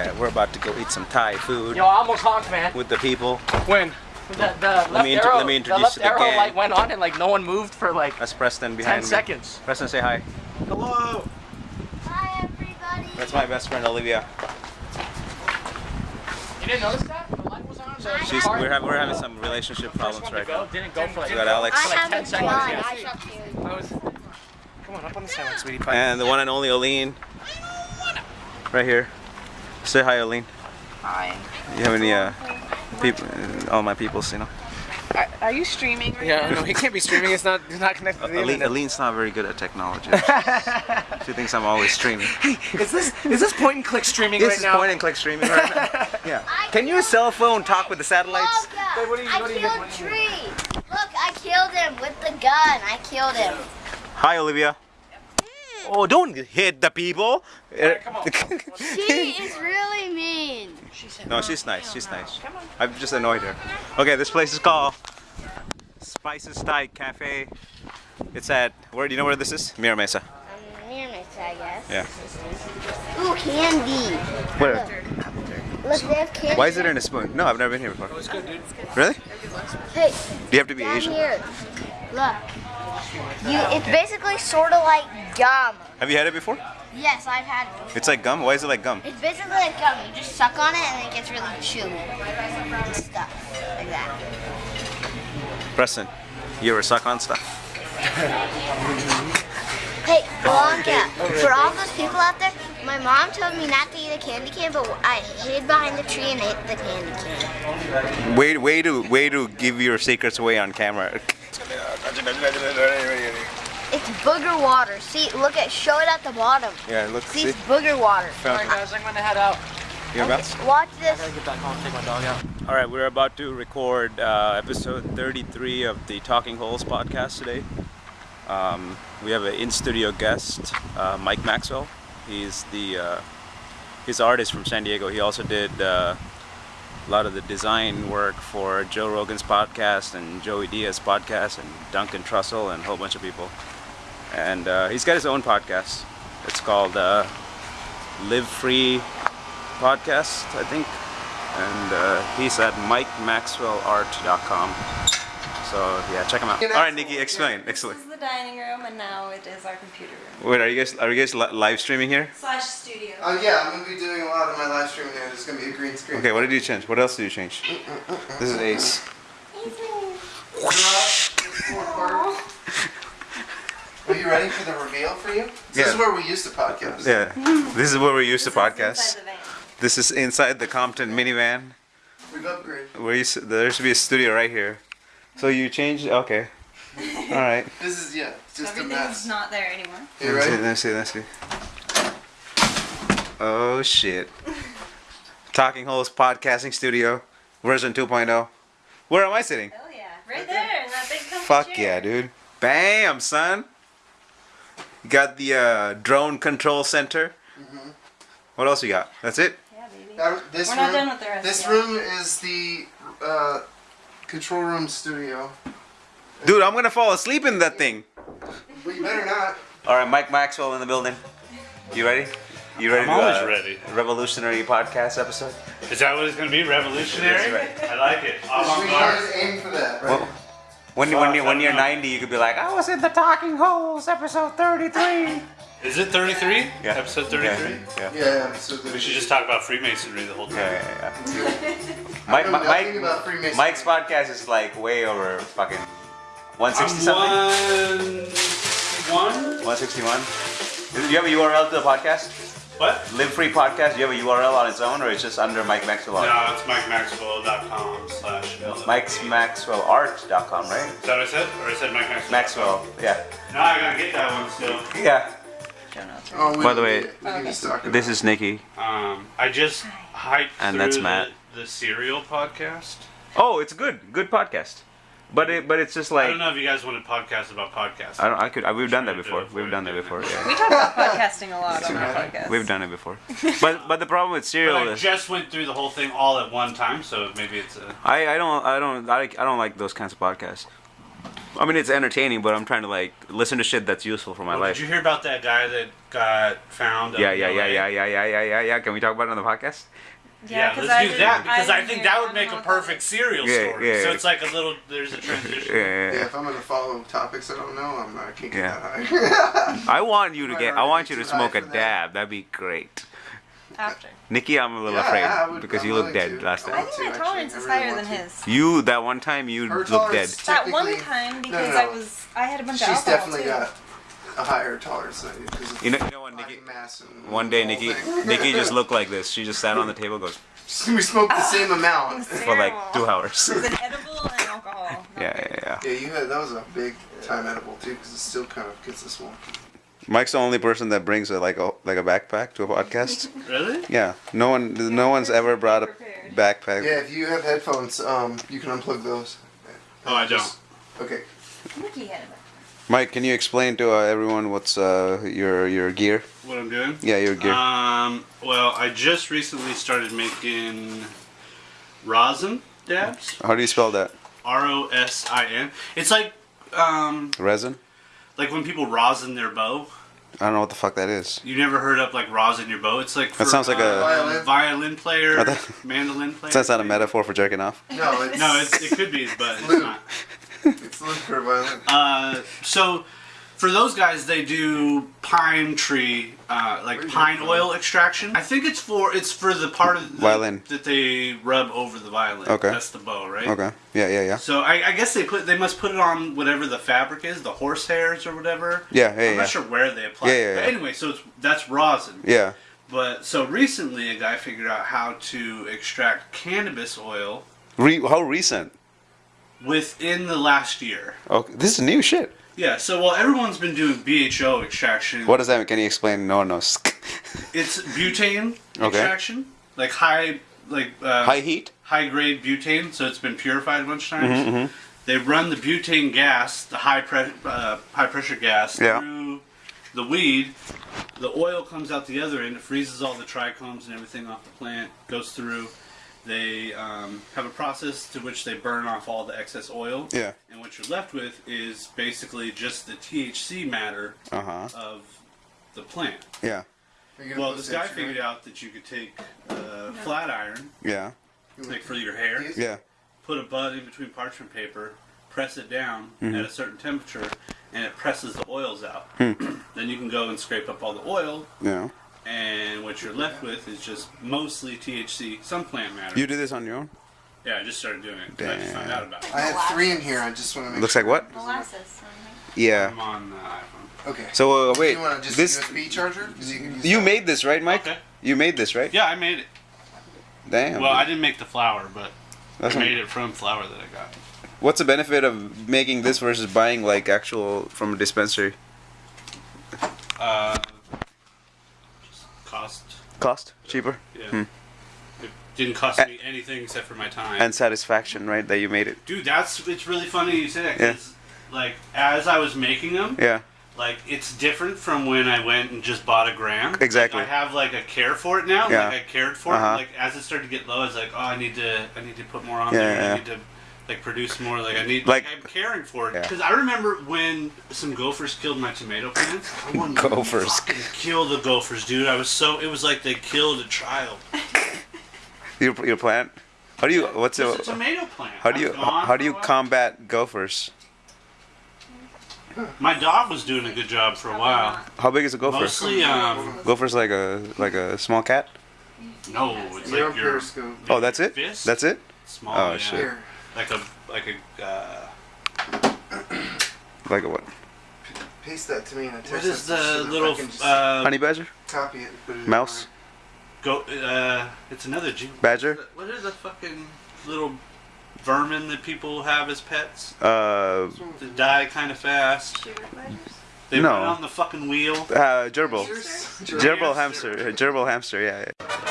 Yeah, we're about to go eat some Thai food Yo, I almost honked, man. with the people. When? The, the left me arrow, let me introduce the left you to the arrow gang. light went on and like no one moved for like That's Preston 10 behind me. seconds. Preston, say hi. Hello. Hi everybody. That's my best friend Olivia. You didn't notice that? The light was on. So I the She's we're having we're having some relationship problems right go now. didn't go for like. We got Alex. I like 10 seconds, yeah. I shall you. I was- Come on, up on the sandwich, sweetie pie. And the one and only Oline. Right here. Say hi, Oline. Hi. You have any uh people all my peoples, you know? Are, are you streaming right Yeah, no, he can't be streaming. It's not. It's not connected to the Oline, internet. Oline's not very good at technology. she thinks I'm always streaming. Is this is this point and click streaming This right is now? point and click streaming right now. Yeah. I Can your cell phone talk with the satellites? Look, Wait, what are you- I what are you killed? Tree. Look, I killed him with the gun. I killed him. Hi, Olivia. Oh, don't hit the people. come on. She is really mean. no, she's nice. She's nice. I've just annoyed her. Okay, this place is called Spices Thai Cafe. It's at where? Do you know where this is? Mira Mesa. Um, near my I guess. Yeah. Ooh, candy. Where? Look, they have candy. Why is it in a spoon? No, I've never been here before. It's good, dude. Really? Hey, Do you have to be down Asian? here. Look. You, it's basically sort of like gum. Have you had it before? Yes, I've had it. It's like gum. Why is it like gum? It's basically like gum. You just suck on it and it gets really chewy stuff like that. Preston, you ever suck on stuff? Hey, Blanca, for all those people out there, my mom told me not to eat a candy cane, but I hid behind the tree and ate the candy cane. Way, way to, way to give your secrets away on camera. It's booger water. See, look at, show it at the bottom. Yeah, look. See, See? it's booger water. Alright, guys, I'm gonna head out. You're about. Watch this. I gotta get back home, take my dog out. All right, we're about to record uh, episode 33 of the Talking Holes podcast today. Um, we have an in-studio guest, uh, Mike Maxwell. He's the uh, he's an artist from San Diego. He also did uh, a lot of the design work for Joe Rogan's podcast and Joey Diaz podcast and Duncan Trussell and a whole bunch of people. And uh, he's got his own podcast. It's called uh, Live Free Podcast, I think and uh, he's at MikeMaxwellArt.com. So yeah, check him out. All right, Nikki, explain. Excellent. This is the dining room, and now it is our computer room Wait, are you guys are you guys li- live streaming here? slash studio. Uh, yeah, I'm gonna be doing a lot of my live streaming here. There's gonna be a green screen. Okay, what did you change? What else did you change? Mm, mm, mm, this is Ace. Are you ready for the reveal for you? This Yeah. is where we used to podcast. Yeah, this is where we used to podcast. inside the van. This is inside the Compton minivan. We've upgraded. Where you, there should be a studio right here. So you changed? Okay. All right. This is yeah, it's just a Everything's not there anymore. You Let me see. Let me see. Let me see. Oh shit. Talking Holes Podcasting Studio, version 2.0. Where am I sitting? Hell yeah. Right there in that big comfy Fuck chair. yeah, dude. Bam, son. You got the uh, drone control center. Mm-hmm. What else you got? That's it? Yeah, baby. Now, this We're room. not done with the rest this yet. room is the uh, control room studio. Dude, I'm gonna fall asleep in that thing. But you better not. All right, Mike Maxwell in the building. You ready? You ready? I'm to, always uh, ready. Revolutionary podcast episode. Is that what it's going to be? Revolutionary? That's right. I like it. We Avant-garde. always aim for that, right? Well, when you when you when you're 90, you could be like, I was in the Talking Holes episode 33. Is it 33? Yeah. Episode 33? Yeah. yeah. yeah. So We should just talk about Freemasonry the whole time. Yeah, yeah, yeah. Mike, know Mike, about Freemasonry. Mike's podcast is like way over fucking 160 something. One? 161. Do you have a URL to the podcast? What? Live Free Podcast. Do you have a URL on its own, or it's just under Mike Maxwell Art? No, it's MikeMaxwell.com slash. Mike'sMaxwellArt.com, right? Is that what I said? Or I said Mike Maxwell? Maxwell. Yeah. No, I gotta get that one still. Yeah. Show notes, right? Oh, By the way, need it. we can just talk This is Nikki. Um, I just hyped And through that's the, Matt. the Serial podcast. Oh, it's good. Good podcast. But it, but it's just like I don't know if you guys want to podcast about podcasts. I don't. I could. I, we've done that before. We've done that before. Yeah. We talk about podcasting a lot on our podcast. We've done it before. But but the problem with But I is just went through the whole thing all at one time, so maybe it's a. I, I don't I don't I, I don't like those kinds of podcasts. I mean, it's entertaining, but I'm trying to like listen to shit that's useful for my Well, life. Did you hear about that guy that got found? up Yeah, yeah, yeah, yeah, yeah, yeah, yeah, yeah, yeah. Can we talk about it on the podcast? Yeah, 'cause let's do that because I, didn't think that would make a know what perfect serial Yeah, story. yeah, so it's like a little. There's a transition. Yeah, Yeah, yeah, if I'm gonna follow topics I don't know, I'm not. I can't get Yeah. that high. I want you to get. I want you to smoke a for that. dab. That'd be great. After. Nikki, I'm a little Yeah, afraid I would- because I'm you look dead to. last I I think my tolerance actually. is I really higher want than to. his. You that one time you looked dead. That one Technically- time no, because no. I was I had a bunch of She's alcohol definitely too. got a higher tolerance than you. 'cause of You know, you know what, Nikki? mass and One day, Nikki. Nikki just looked like this. She just sat on the table, goes we smoked the same amount. for like two hours. It was an edible and alcohol. Yeah, yeah, yeah. Yeah, you had that was a big time edible too, because it still kind of gets us one. Mike's the only person that brings a, like a like a backpack to a podcast. Really? Yeah, no one, no one's ever brought a backpack. Yeah, if you have headphones, um, you can unplug those. Oh, I don't. Just- Okay. Nikki had it. Mike, can you explain to uh, everyone what's uh, your your gear? What I'm doing? Yeah, your gear. Um. Well, I just recently started making rosin dabs. How do you spell that? R O S I N. It's like um Resin? like when people rosin their bow. I don't know what the fuck that is. You never heard of like rosin your bow? It's like for, That sounds like a- uh, Violin? violin player, thought- mandolin player. That's not a metaphor for jerking off. No, it's No, it, it could be, but it's not. It's. Uh, so for those guys, they do pine tree, uh, like pine oil extraction. I think it's for it's for the part of the, Violin. that they rub over the violin. Okay. that's the bow, right? Okay. Yeah, yeah, yeah. So I, I guess they put they must put it on whatever the fabric is, the horse hairs or whatever. Yeah, yeah, I'm yeah. not sure where they apply. Yeah, it. yeah, But yeah. anyway, so it's, that's rosin. Yeah. But so recently, a guy figured out how to extract cannabis oil Re- how recent? Within the last year. Okay, this is new shit. Yeah. So while everyone's been doing BHO extraction. What does that mean? Can you explain? No one knows. It's butane Okay. extraction, like high, like uh, High heat? high grade butane. So it's been purified a bunch of times. Mm-hmm, They run the butane gas, the high pre- uh, high pressure gas, Yeah. through the weed. The oil comes out the other end. It freezes all the trichomes and everything off the plant. Goes through. They um, have a process to which they burn off all the excess oil. Yeah. And what you're left with is basically just the THC matter Uh huh. of the plant. Yeah. Are you gonna Well, this guy figured it? out that you could take uh, flat iron, Yeah. like for your hair, Yeah. put a bud in between parchment paper, press it down Mm-hmm. at a certain temperature, and it presses the oils out. Hmm. then you can go and scrape up all the oil, Yeah. And what you're left with is just mostly THC, some plant matter. You do this on your own? yeah, I just started doing it. 'cause I just found Damn. out about it. I have three in here. I just want to make. Looks sure. like what? Molasses. Yeah. I'm on the iPhone. Okay. So uh, wait, you want just this USB charger? 'Cause you can use you made this right, Mike? Okay. You made this right? Yeah, I made it. Damn. Well, I didn't make the flour, but That's I made it from flour that I got. What's the benefit of making this versus buying like actual from a dispensary? Uh, just cost. Cheaper Yeah. It didn't cost Uh, me anything except for my time. and satisfaction, right? That you made it. Dude, that's it's really funny you say that. Yeah. Like as I was making them, Yeah. like it's different from when I went and just bought a gram. Exactly. Like, I have like a care for it now. Yeah. Like I cared for Uh-huh. it. Like as it started to get low, I was like, oh, I need to, I need to put more on Yeah, there. yeah. I need to like produce more. Like I need, Like- like, I'm caring for it. Yeah. Because I remember when some gophers killed my tomato plants. I wanted to Gophers. fucking kill the gophers, dude. I was so. It was like they killed a child. Your your plant. How do you? What's It's a the? tomato plant. How do you? Gone How do you a combat gophers? My dog was doing a good job for a while. How big is a gopher? Mostly, um, Gopher's like a like a small cat. no, it's like your Periscope. Oh, that's it. fist. That's it. small. Oh, yeah. shit. Here, Like a like a. Uh, Like a what? paste that to me in a text. what is message so the that little I can just uh, Honey badger? copy it? it Mouse? go? Uh, it's another G. Badger? What is are the fucking little vermin that people have as pets? Uh, That die kind of fast. They No. run on the fucking wheel. uh gerbil. mine. Gerbil hamster. Gerbil hamster. Yeah. yeah.